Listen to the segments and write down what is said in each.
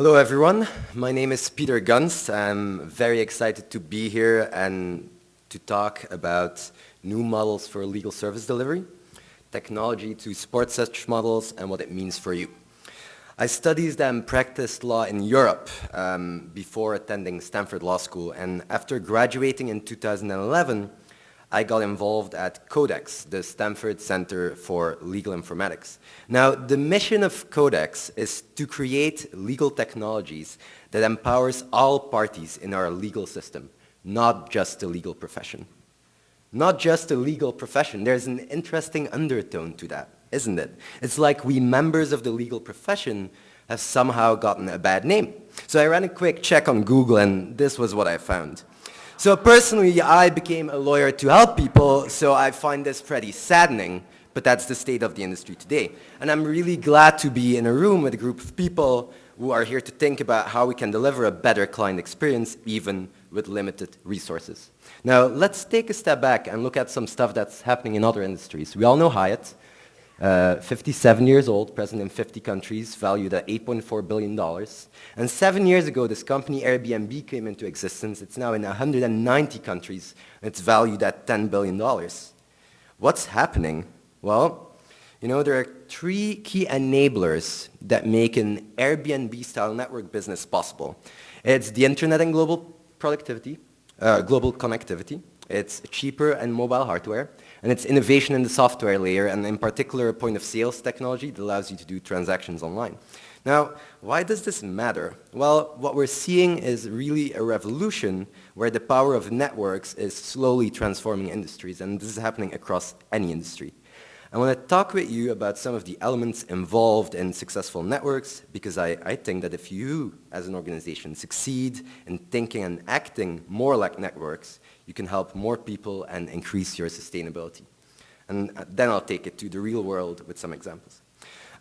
Hello everyone, my name is Peter Gunst. I'm very excited to be here and to talk about new models for legal service delivery, technology to support such models and what it means for you. I studied and practiced law in Europe um, before attending Stanford Law School and after graduating in 2011 I got involved at Codex, the Stanford Center for Legal Informatics. Now, the mission of Codex is to create legal technologies that empowers all parties in our legal system, not just the legal profession. Not just the legal profession, there's an interesting undertone to that, isn't it? It's like we members of the legal profession have somehow gotten a bad name. So I ran a quick check on Google and this was what I found. So personally, I became a lawyer to help people, so I find this pretty saddening, but that's the state of the industry today. And I'm really glad to be in a room with a group of people who are here to think about how we can deliver a better client experience even with limited resources. Now, let's take a step back and look at some stuff that's happening in other industries. We all know Hyatt, uh, 57 years old, present in 50 countries, valued at $8.4 billion. And seven years ago, this company Airbnb came into existence. It's now in 190 countries, it's valued at $10 billion. What's happening? Well, you know, there are three key enablers that make an Airbnb-style network business possible. It's the internet and global productivity, uh, global connectivity. It's cheaper and mobile hardware and it's innovation in the software layer, and in particular, a point of sales technology that allows you to do transactions online. Now, why does this matter? Well, what we're seeing is really a revolution where the power of networks is slowly transforming industries, and this is happening across any industry. I want to talk with you about some of the elements involved in successful networks because I, I, think that if you as an organization succeed in thinking and acting more like networks, you can help more people and increase your sustainability. And uh, then I'll take it to the real world with some examples.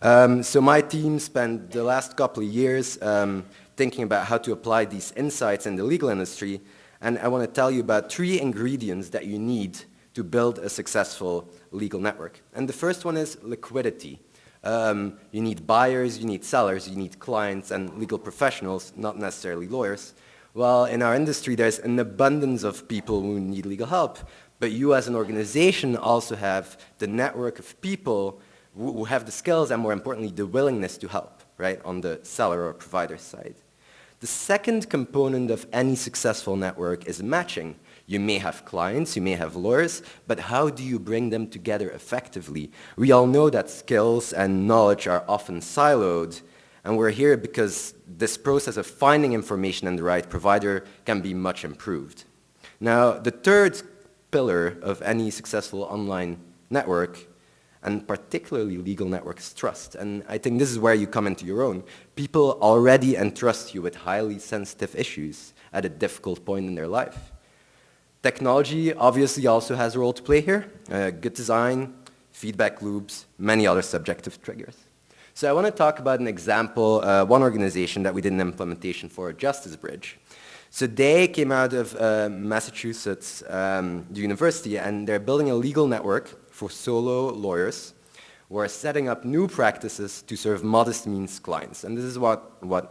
Um, so my team spent the last couple of years um, thinking about how to apply these insights in the legal industry, and I want to tell you about three ingredients that you need to build a successful legal network. And the first one is liquidity. Um, you need buyers, you need sellers, you need clients and legal professionals, not necessarily lawyers. Well, in our industry, there's an abundance of people who need legal help, but you as an organization also have the network of people who have the skills and more importantly, the willingness to help, right, on the seller or provider side. The second component of any successful network is matching. You may have clients, you may have lawyers, but how do you bring them together effectively? We all know that skills and knowledge are often siloed, and we're here because this process of finding information and the right provider can be much improved. Now, the third pillar of any successful online network, and particularly legal networks trust. And I think this is where you come into your own. People already entrust you with highly sensitive issues at a difficult point in their life. Technology obviously also has a role to play here. Uh, good design, feedback loops, many other subjective triggers. So I want to talk about an example, uh, one organization that we did an implementation for, Justice Bridge. So they came out of uh, Massachusetts um, University and they're building a legal network for solo lawyers who are setting up new practices to serve modest means clients. And this is what, what,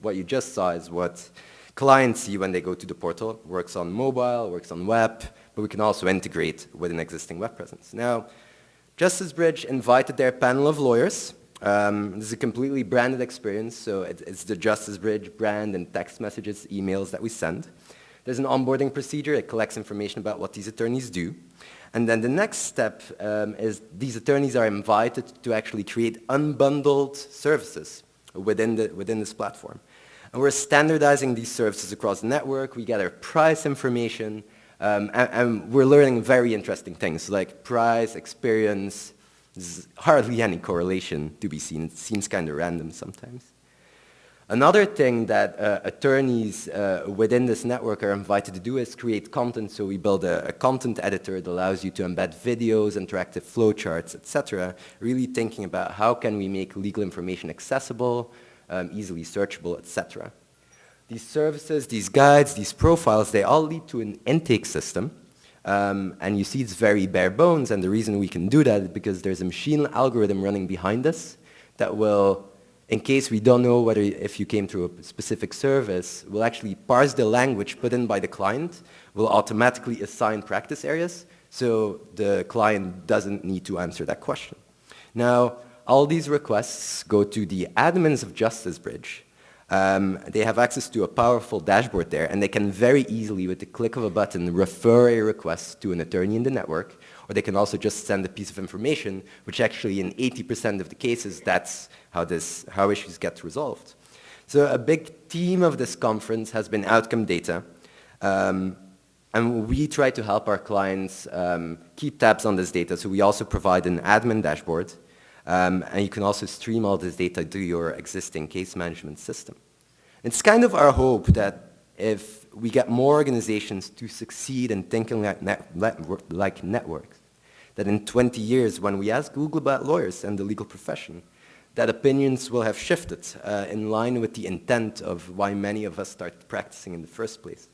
what you just saw is what clients see when they go to the portal. Works on mobile, works on web, but we can also integrate with an existing web presence. Now, Justice Bridge invited their panel of lawyers um, this is a completely branded experience, so it, it's the Justice Bridge brand and text messages, emails that we send. There's an onboarding procedure, it collects information about what these attorneys do. And then the next step um, is these attorneys are invited to actually create unbundled services within, the, within this platform. And we're standardizing these services across the network, we gather price information, um, and, and we're learning very interesting things like price, experience, there's hardly any correlation to be seen. It seems kind of random sometimes. Another thing that uh, attorneys uh, within this network are invited to do is create content. So we build a, a content editor that allows you to embed videos, interactive flowcharts, etc. Really thinking about how can we make legal information accessible, um, easily searchable, etc. These services, these guides, these profiles, they all lead to an intake system um, and you see it's very bare bones, and the reason we can do that is because there's a machine algorithm running behind us that will in case we don't know whether if you came through a specific service, we'll actually parse the language put in by the client, we'll automatically assign practice areas, so the client doesn't need to answer that question. Now, all these requests go to the admins of Justice Bridge. Um, they have access to a powerful dashboard there, and they can very easily, with the click of a button, refer a request to an attorney in the network, or they can also just send a piece of information, which actually in 80% of the cases, that's how, this, how issues get resolved. So a big theme of this conference has been outcome data. Um, and we try to help our clients um, keep tabs on this data. So we also provide an admin dashboard. Um, and you can also stream all this data to your existing case management system. It's kind of our hope that if we get more organizations to succeed in thinking like, net, like networks, that in 20 years, when we ask Google about lawyers and the legal profession, that opinions will have shifted uh, in line with the intent of why many of us started practicing in the first place.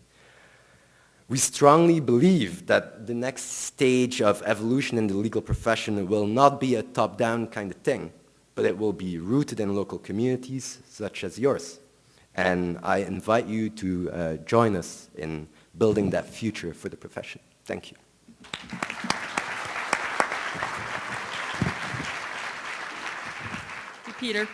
We strongly believe that the next stage of evolution in the legal profession will not be a top-down kind of thing, but it will be rooted in local communities such as yours. And I invite you to uh, join us in building that future for the profession. Thank you. Peter.